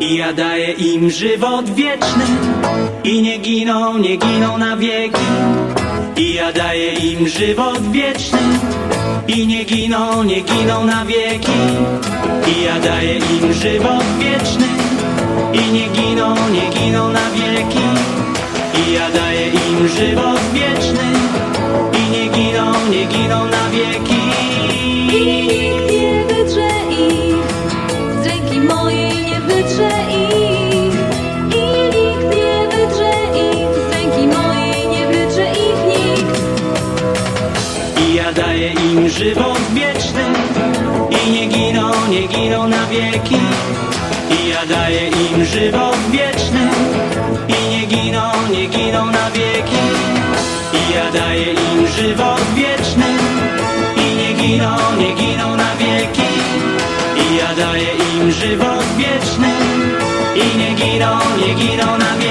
I ja daję im żywot wieczny. I nie giną, nie giną na wieki. I ja daję im żywot wieczny. I nie giną, nie giną na wieki. I ja daję im żywot wieczny. I nie giną, nie giną na wieki. I ja daję im żywot wieczny. I nie Daję im żywot wieczny I nie giną, nie giną na wieki. I ja daję im żywot wieczny I nie giną, nie giną na wieki. I ja daję im żywot wieczny I nie giną, nie giną na wieki. I ja daję im żywot wieczny I nie giną, nie giną na wieki